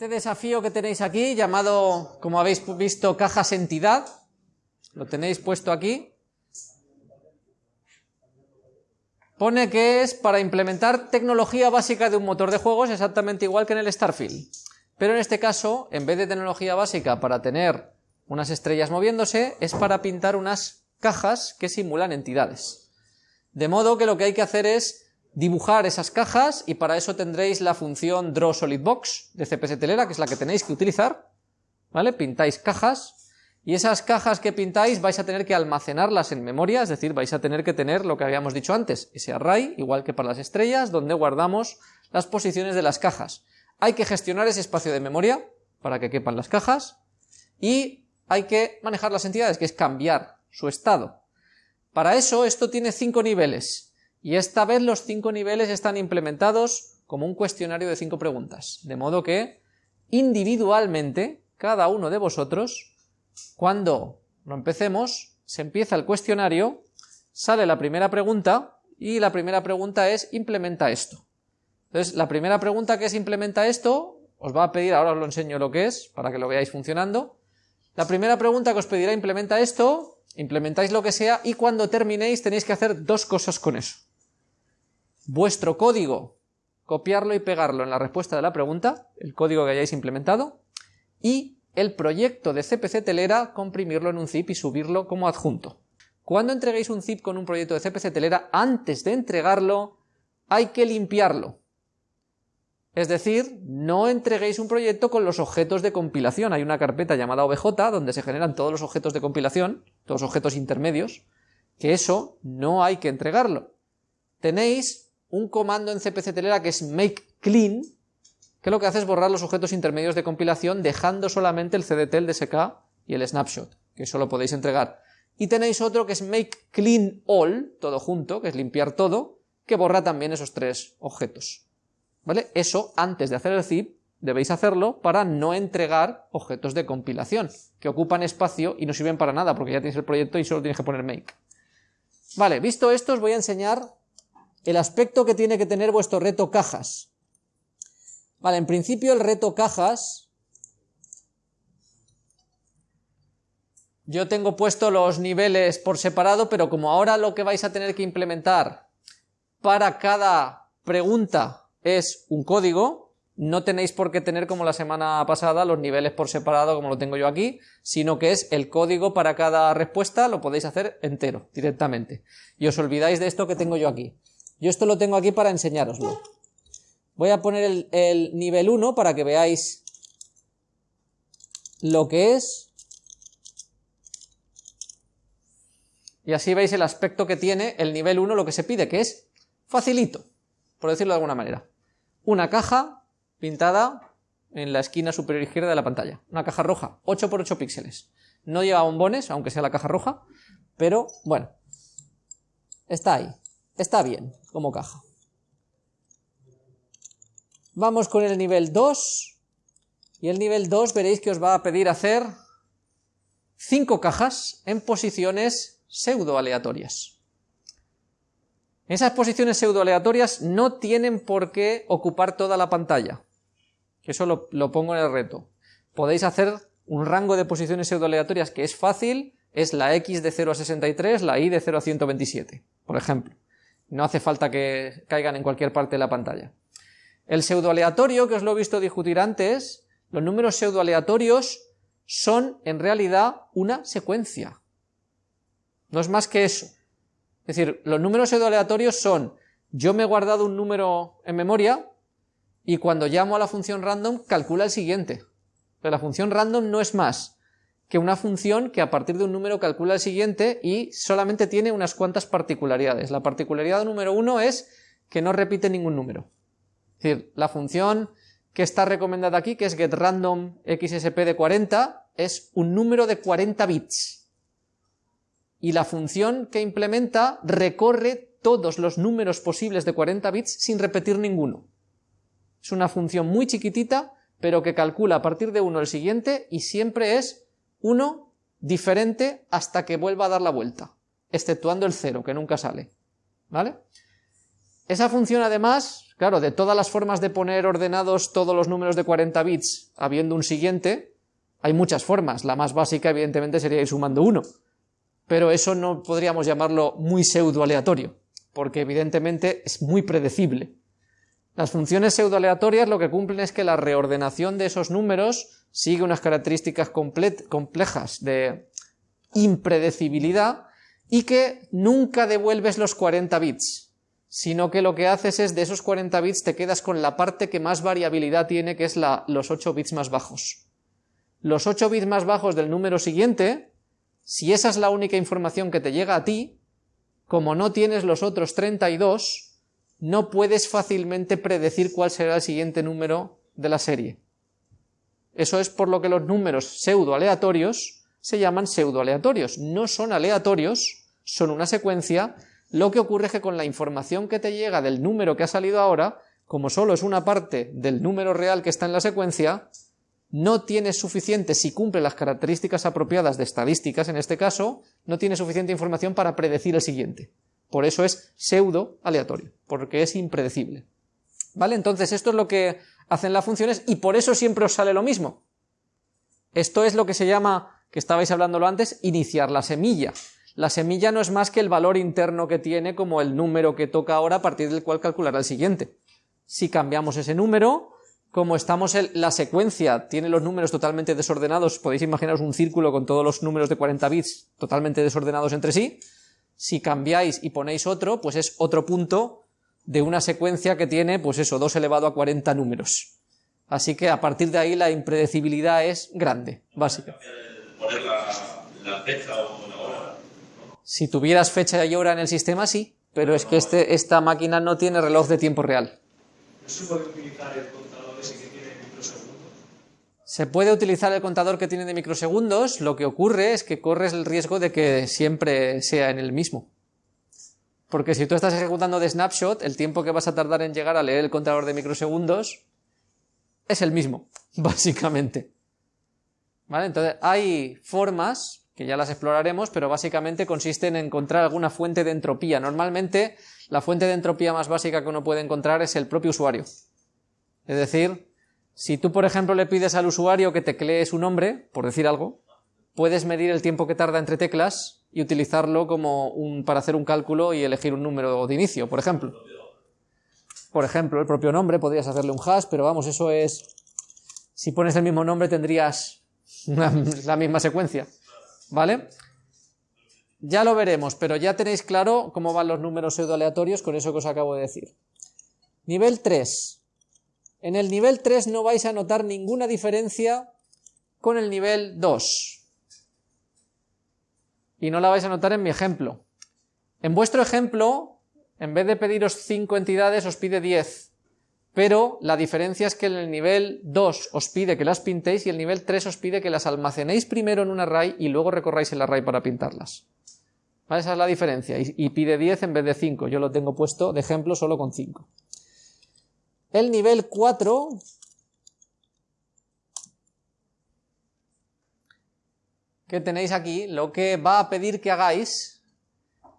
Este desafío que tenéis aquí, llamado, como habéis visto, cajas entidad, lo tenéis puesto aquí, pone que es para implementar tecnología básica de un motor de juegos exactamente igual que en el Starfield. Pero en este caso, en vez de tecnología básica para tener unas estrellas moviéndose, es para pintar unas cajas que simulan entidades. De modo que lo que hay que hacer es dibujar esas cajas y para eso tendréis la función drawSolidBox de CPS Telera, que es la que tenéis que utilizar, ¿vale? Pintáis cajas y esas cajas que pintáis vais a tener que almacenarlas en memoria, es decir, vais a tener que tener lo que habíamos dicho antes, ese array, igual que para las estrellas, donde guardamos las posiciones de las cajas. Hay que gestionar ese espacio de memoria para que quepan las cajas y hay que manejar las entidades, que es cambiar su estado. Para eso esto tiene cinco niveles, y esta vez los cinco niveles están implementados como un cuestionario de cinco preguntas, de modo que individualmente cada uno de vosotros, cuando lo empecemos, se empieza el cuestionario, sale la primera pregunta y la primera pregunta es implementa esto. Entonces, la primera pregunta que es implementa esto, os va a pedir, ahora os lo enseño lo que es, para que lo veáis funcionando. La primera pregunta que os pedirá implementa esto, implementáis lo que sea y cuando terminéis tenéis que hacer dos cosas con eso vuestro código, copiarlo y pegarlo en la respuesta de la pregunta, el código que hayáis implementado, y el proyecto de CPC Telera, comprimirlo en un zip y subirlo como adjunto. Cuando entreguéis un zip con un proyecto de CPC Telera, antes de entregarlo, hay que limpiarlo. Es decir, no entreguéis un proyecto con los objetos de compilación. Hay una carpeta llamada OBJ donde se generan todos los objetos de compilación, todos los objetos intermedios, que eso no hay que entregarlo. Tenéis un comando en CPC Telera que es make clean, que lo que hace es borrar los objetos intermedios de compilación dejando solamente el CDT, el DSK y el snapshot, que eso lo podéis entregar. Y tenéis otro que es make clean all, todo junto, que es limpiar todo, que borra también esos tres objetos. ¿Vale? Eso, antes de hacer el zip, debéis hacerlo para no entregar objetos de compilación, que ocupan espacio y no sirven para nada, porque ya tenéis el proyecto y solo tienes que poner make. Vale, visto esto os voy a enseñar el aspecto que tiene que tener vuestro reto cajas. Vale, en principio el reto cajas, yo tengo puesto los niveles por separado, pero como ahora lo que vais a tener que implementar para cada pregunta es un código, no tenéis por qué tener como la semana pasada los niveles por separado como lo tengo yo aquí, sino que es el código para cada respuesta, lo podéis hacer entero, directamente. Y os olvidáis de esto que tengo yo aquí. Yo esto lo tengo aquí para enseñároslo. Voy a poner el, nivel 1 para que veáis lo que es. Y así veis el aspecto que tiene el nivel 1, lo que se pide, que es facilito, por decirlo de alguna manera. Una caja pintada en la esquina superior izquierda de la pantalla. Una caja roja, 8 x 8 píxeles. No lleva bombones, aunque sea la caja roja, pero bueno, está ahí. Está bien como caja. Vamos con el nivel 2. Y el nivel 2 veréis que os va a pedir hacer 5 cajas en posiciones pseudo aleatorias. Esas posiciones pseudo aleatorias no tienen por qué ocupar toda la pantalla. Eso lo, pongo en el reto. Podéis hacer un rango de posiciones pseudo aleatorias que es fácil, es la X de 0 a 63, la Y de 0 a 127, por ejemplo. No hace falta que caigan en cualquier parte de la pantalla. El pseudoaleatorio, que os lo he visto discutir antes, los números pseudoaleatorios son en realidad una secuencia. No es más que eso. Es decir, los números pseudoaleatorios son, yo me he guardado un número en memoria y cuando llamo a la función random calcula el siguiente. Pero la función random no es más que una función que a partir de un número calcula el siguiente y solamente tiene unas cuantas particularidades. La particularidad número uno es que no repite ningún número. Es decir, la función que está recomendada aquí, que es getRandomXSP de 40, es un número de 40 bits. Y la función que implementa recorre todos los números posibles de 40 bits sin repetir ninguno. Es una función muy chiquitita, pero que calcula a partir de uno el siguiente y siempre es uno diferente hasta que vuelva a dar la vuelta, exceptuando el cero, que nunca sale. ¿Vale? Esa función además, claro, de todas las formas de poner ordenados todos los números de 40 bits habiendo un siguiente, hay muchas formas. La más básica, evidentemente, sería ir sumando uno. Pero eso no podríamos llamarlo muy pseudo aleatorio, porque evidentemente es muy predecible. Las funciones pseudo aleatorias lo que cumplen es que la reordenación de esos números sigue unas características complejas de impredecibilidad y que nunca devuelves los 40 bits, sino que lo que haces es de esos 40 bits te quedas con la parte que más variabilidad tiene, que es la, los 8 bits más bajos. Los 8 bits más bajos del número siguiente, si esa es la única información que te llega a ti, como no tienes los otros 32, no puedes fácilmente predecir cuál será el siguiente número de la serie. Eso es por lo que los números pseudo aleatorios se llaman pseudo aleatorios. No son aleatorios, son una secuencia. Lo que ocurre es que con la información que te llega del número que ha salido ahora, como solo es una parte del número real que está en la secuencia, no tienes suficiente, si cumple las características apropiadas de estadísticas en este caso, no tienes suficiente información para predecir el siguiente. Por eso es pseudo aleatorio, porque es impredecible. ¿Vale? Entonces esto es lo que hacen las funciones y por eso siempre os sale lo mismo. Esto es lo que se llama, que estabais hablándolo antes, iniciar la semilla. La semilla no es más que el valor interno que tiene como el número que toca ahora a partir del cual calculará el siguiente. Si cambiamos ese número, como estamos en la secuencia, tiene los números totalmente desordenados, podéis imaginaros un círculo con todos los números de 40 bits totalmente desordenados entre sí, si cambiáis y ponéis otro, pues es otro punto de una secuencia que tiene, pues eso, 2 elevado a 40 números. Así que a partir de ahí la impredecibilidad es grande, básica. Si tuvieras fecha y hora en el sistema, sí, pero es que este, esta máquina no tiene reloj de tiempo real. Se puede utilizar el contador que tiene de microsegundos, lo que ocurre es que corres el riesgo de que siempre sea en el mismo. Porque si tú estás ejecutando de snapshot, el tiempo que vas a tardar en llegar a leer el contador de microsegundos es el mismo, básicamente. ¿Vale? Entonces, hay formas, que ya las exploraremos, pero básicamente consisten en encontrar alguna fuente de entropía. Normalmente, la fuente de entropía más básica que uno puede encontrar es el propio usuario. Es decir, si tú, por ejemplo, le pides al usuario que teclee su nombre, por decir algo, puedes medir el tiempo que tarda entre teclas y utilizarlo como un, para hacer un cálculo y elegir un número de inicio, por ejemplo. Por ejemplo, el propio nombre, podrías hacerle un hash, pero vamos, eso es... Si pones el mismo nombre tendrías la misma secuencia, ¿vale? Ya lo veremos, pero ya tenéis claro cómo van los números pseudo aleatorios con eso que os acabo de decir. Nivel 3. En el nivel 3 no vais a notar ninguna diferencia con el nivel 2. Y no la vais a notar en mi ejemplo. En vuestro ejemplo, en vez de pediros 5 entidades, os pide 10. Pero la diferencia es que en el nivel 2 os pide que las pintéis y el nivel 3 os pide que las almacenéis primero en un array y luego recorráis el array para pintarlas. Esa es la diferencia. Y, pide 10 en vez de 5. Yo lo tengo puesto de ejemplo solo con 5. El nivel 4 que tenéis aquí, lo que va a pedir que hagáis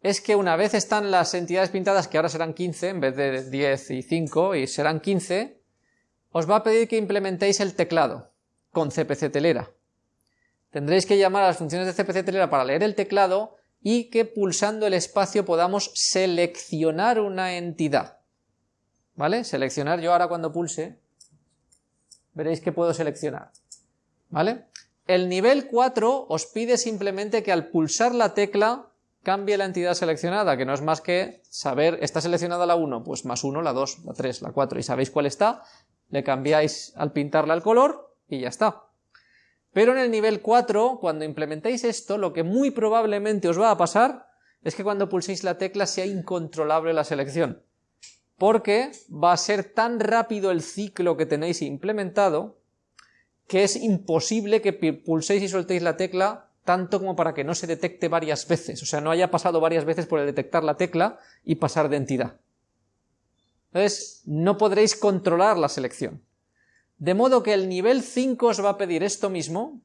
es que una vez están las entidades pintadas, que ahora serán 15 en vez de 10 y 5, y serán 15, os va a pedir que implementéis el teclado con CPC telera. Tendréis que llamar a las funciones de CPC telera para leer el teclado y que pulsando el espacio podamos seleccionar una entidad. ¿vale? Seleccionar, yo ahora cuando pulse, veréis que puedo seleccionar, ¿vale? El nivel 4 os pide simplemente que al pulsar la tecla cambie la entidad seleccionada, que no es más que saber, ¿está seleccionada la 1? Pues más 1, la 2, la 3, la 4, y sabéis cuál está, le cambiáis al pintarla el color y ya está. Pero en el nivel 4, cuando implementéis esto, lo que muy probablemente os va a pasar es que cuando pulséis la tecla sea incontrolable la selección porque va a ser tan rápido el ciclo que tenéis implementado que es imposible que pulséis y soltéis la tecla tanto como para que no se detecte varias veces, o sea, no haya pasado varias veces por el detectar la tecla y pasar de entidad. Entonces, no podréis controlar la selección. De modo que el nivel 5 os va a pedir esto mismo,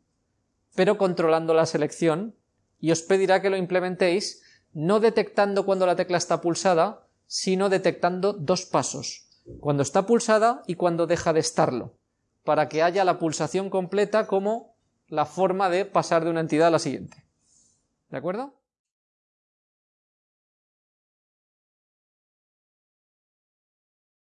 pero controlando la selección, y os pedirá que lo implementéis no detectando cuando la tecla está pulsada, sino detectando dos pasos, cuando está pulsada y cuando deja de estarlo, para que haya la pulsación completa como la forma de pasar de una entidad a la siguiente. ¿De acuerdo?